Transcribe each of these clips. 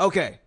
Okay.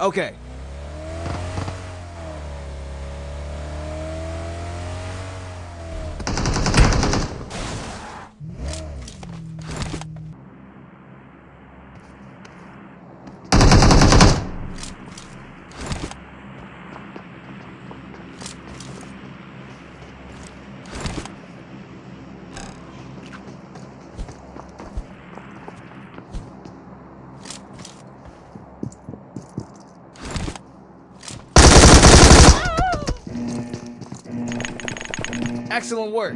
Okay. Excellent work.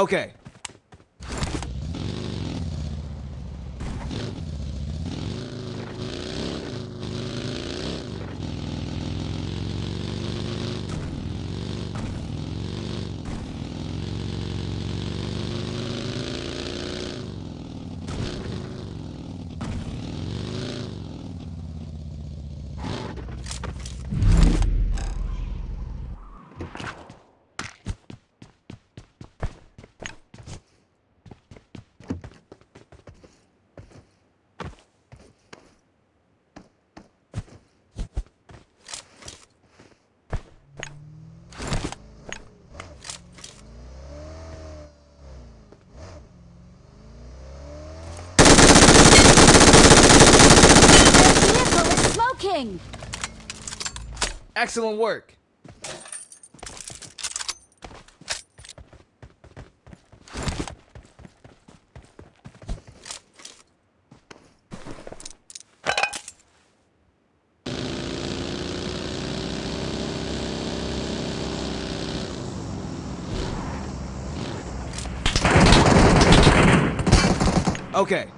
Okay. Moving! Excellent work. Okay.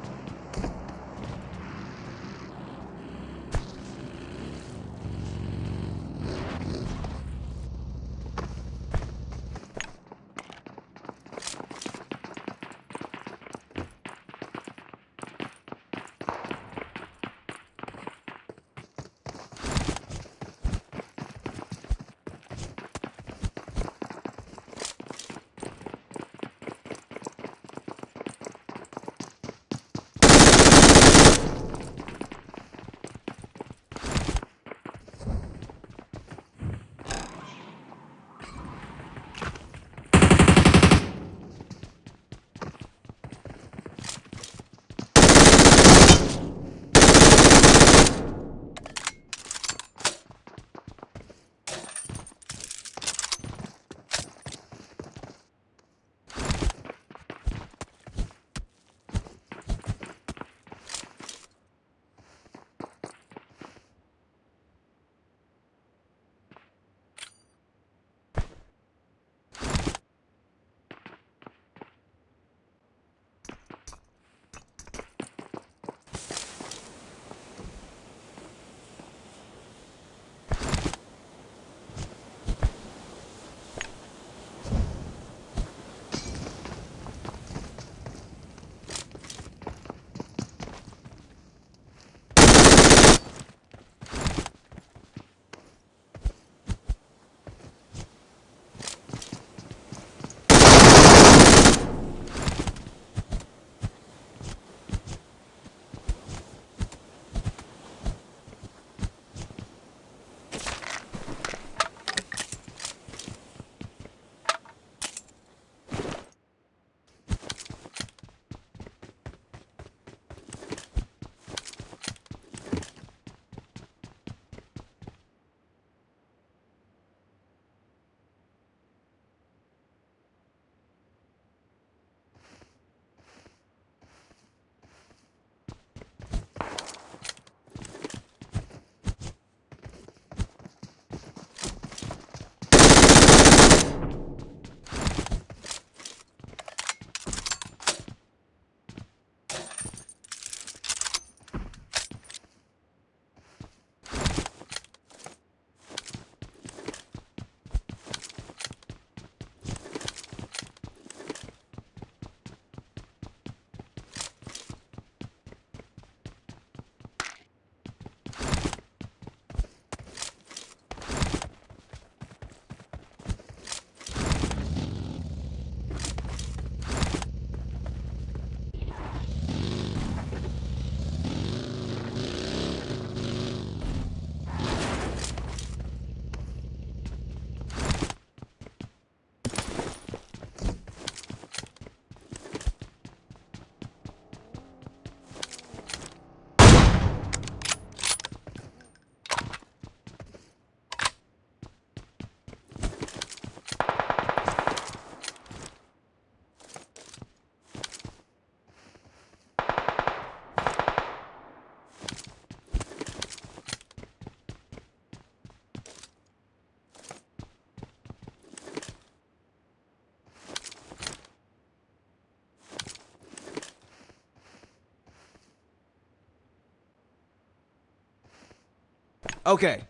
Okay.